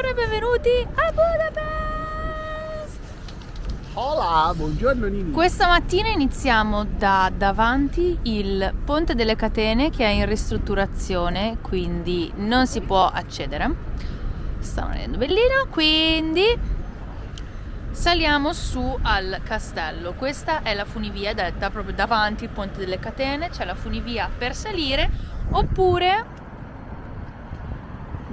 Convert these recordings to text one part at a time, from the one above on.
Buongiorno e benvenuti a Budapest! Hola, buongiorno Nini! Questa mattina iniziamo da davanti il ponte delle catene che è in ristrutturazione, quindi non si può accedere. Sta venendo bellino, quindi saliamo su al castello. Questa è la funivia, detta proprio davanti il ponte delle catene, c'è la funivia per salire oppure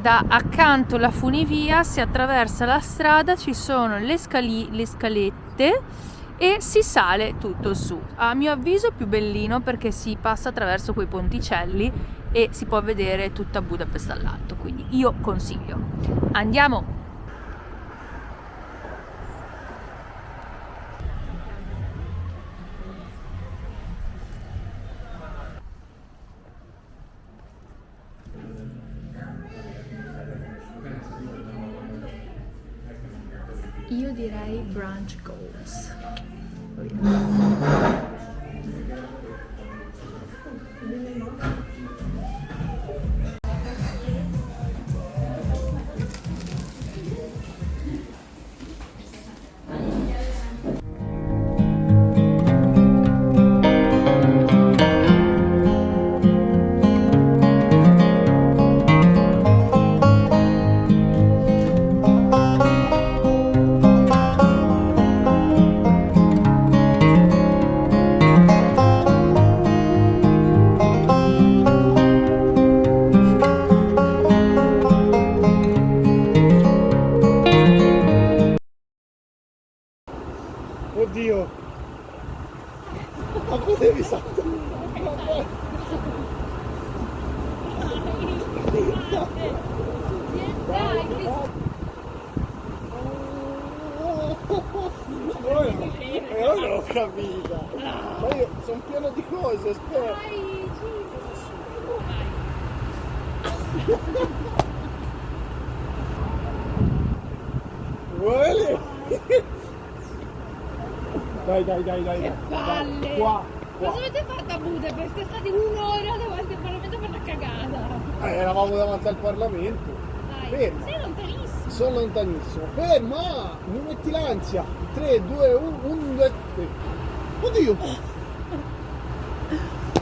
da accanto alla funivia si attraversa la strada, ci sono le, scali, le scalette e si sale tutto su. A mio avviso più bellino perché si passa attraverso quei ponticelli e si può vedere tutta Budapest dall'alto, quindi io consiglio. Andiamo! Io direi brunch goals. E ora l'ho capita. Ma io sono pieno di cose, aspetta. Vuole? Dai, dai, dai, dai. Che palle! Qua, qua. Cosa avete fatto a Budapest? Siete stati un'ora davanti una cagata. Eh, eravamo davanti al Parlamento. Dai, Ferma. sei lontanissimo. Sono lontanissimo. Ferma! Non metti l'ansia. 3, 2, 1, 1, 2, 3. Oddio!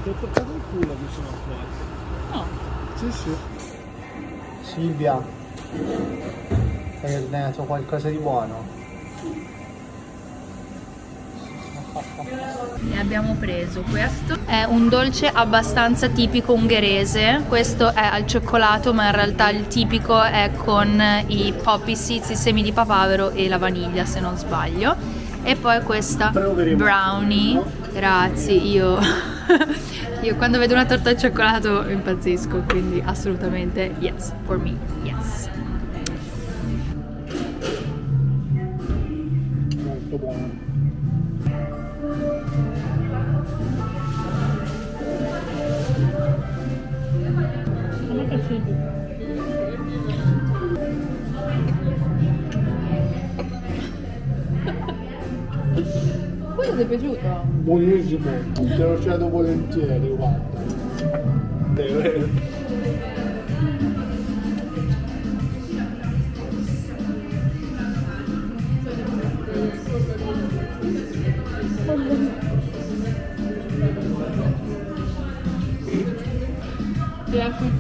Ti ho toccato il culo mi sono accorto. No. Sì, sì. Silvia, hai ordenato qualcosa di buono? Ne abbiamo preso questo. È un dolce abbastanza tipico ungherese. Questo è al cioccolato, ma in realtà il tipico è con i poppy seeds, i semi di papavero e la vaniglia, se non sbaglio. E poi questa brownie. Grazie, io, io quando vedo una torta al cioccolato impazzisco, quindi assolutamente yes, for me, yes. Ti è piaciuto? Buonissimo. Te lo cedo volentieri, guarda.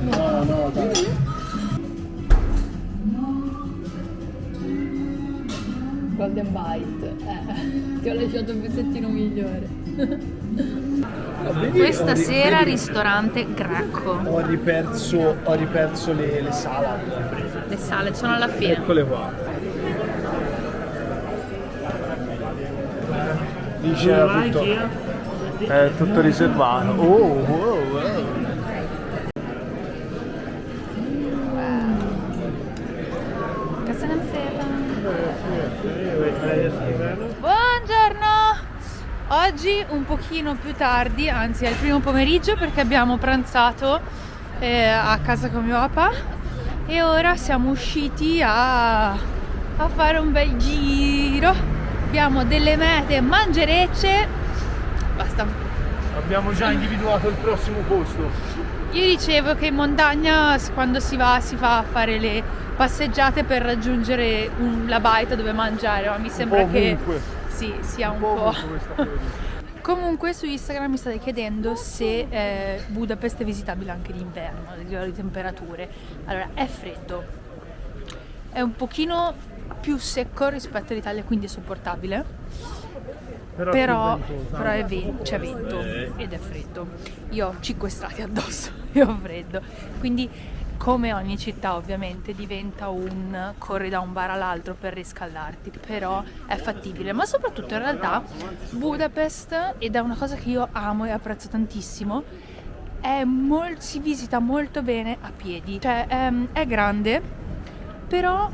No, no, dai. Golden Bite. Ti ho lasciato un pezzettino migliore. Questa sera ristorante greco. Ho riperso, ho riperso le, le salad. Le sale sono alla fine. Eccole qua. Dice tutto, è tutto riservato. Oh, wow, wow. Buongiorno! Oggi un pochino più tardi, anzi è il primo pomeriggio perché abbiamo pranzato eh, a casa con mio papà e ora siamo usciti a, a fare un bel giro. Abbiamo delle mete mangerecce. Basta. Abbiamo già individuato il prossimo posto. Io dicevo che in montagna quando si va si fa a fare le passeggiate per raggiungere un- la baita dove mangiare, ma mi sembra che Ovunque. Sì, sia un po'. questa pioggia. Comunque su Instagram mi state chiedendo se eh, Budapest è visitabile anche d'inverno, a livello di temperature. Allora, è freddo, è un pochino più secco rispetto all'Italia, quindi è sopportabile. Però, Però, però è ven- c'è vento ed è freddo. Io ho 5 strati addosso e ho freddo. Quindi, come ogni città, ovviamente diventa un corri da un bar all'altro per riscaldarti. Però è fattibile. Ma soprattutto in realtà Budapest, ed è una cosa che io amo e apprezzo tantissimo, è mol- si visita molto bene a piedi. Cioè, ehm, è grande, però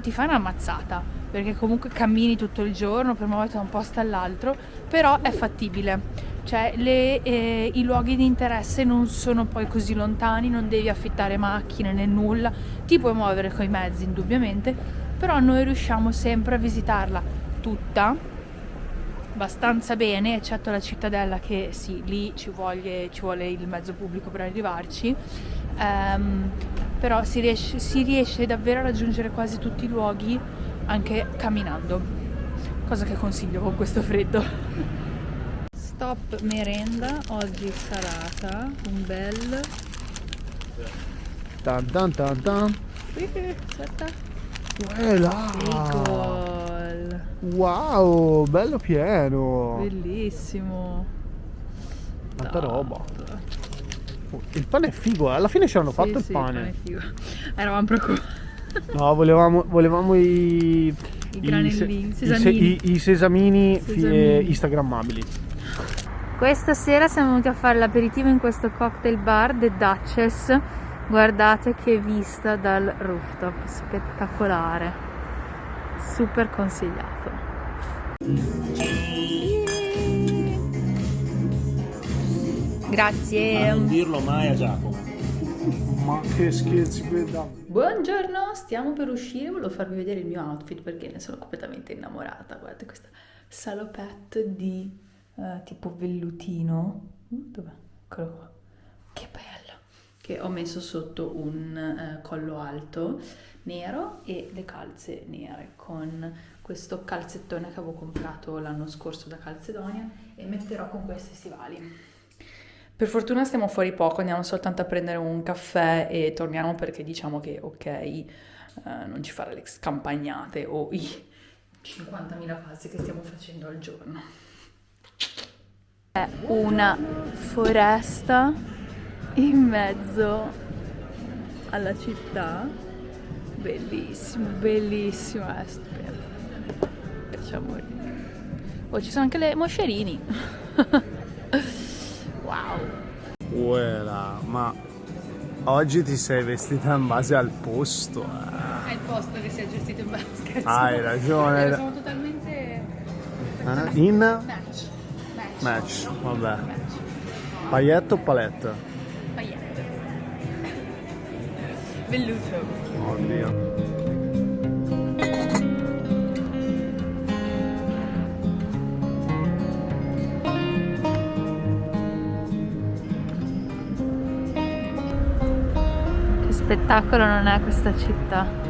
ti fai una mazzata perché comunque cammini tutto il giorno per muoverti da un posto all'altro, però è fattibile. Cioè le- eh, i luoghi di interesse non sono poi così lontani, non devi affittare macchine né nulla, ti puoi muovere con i mezzi indubbiamente, però noi riusciamo sempre a visitarla tutta abbastanza bene, eccetto la cittadella che sì, lì ci vuole, ci vuole il mezzo pubblico per arrivarci, Ehm, però si riesce, si riesce davvero a raggiungere quasi tutti i luoghi anche camminando, cosa che consiglio con questo freddo. Stop merenda, oggi salata, un bel... Tan tan tan tan. Bagel. Wow, bello pieno. Bellissimo. Tanta roba. Il pane è figo, eh. alla fine ci hanno Sì, fatto il sì, pane. figo. Eravamo preoccupati. No, volevamo, volevamo i, I i se- sesamini. i- i sesamini Sesamini. eh, instagrammabili. Questa sera siamo venuti a fare l'aperitivo in questo cocktail bar The Duchess. Guardate che vista dal rooftop, spettacolare. Super consigliato. Grazie. non dirlo mai a Giacomo. Ma che scherzi quella. Buongiorno, stiamo per uscire, volevo farvi vedere il mio outfit perché ne sono completamente innamorata. Guardate questa salopette di eh, tipo vellutino. Uh, Dov'è? Eccolo qua. Che bello! Che ho messo sotto un eh, collo alto nero e le calze nere con questo calzettone che avevo comprato l'anno scorso da Calzedonia e metterò con questi stivali. Per fortuna stiamo fuori poco, andiamo soltanto a prendere un caffè e torniamo perché diciamo che ok, eh, non ci fare le scampagnate o i 50.000 passi che stiamo facendo al giorno. È una foresta in mezzo alla città, bellissimo, bellissimo, è stupendo. Piace a morire. Oh, ci sono anche le moscerini. wow. Quella, ma oggi ti sei vestita in base al posto. eh. È il posto che si è gestito in basket. Hai ragione. Sono totalmente Eh? In match. Match. vabbè. Paglietto o palette? Pagliette. Velluto. Oddio. Che spettacolo non è questa città.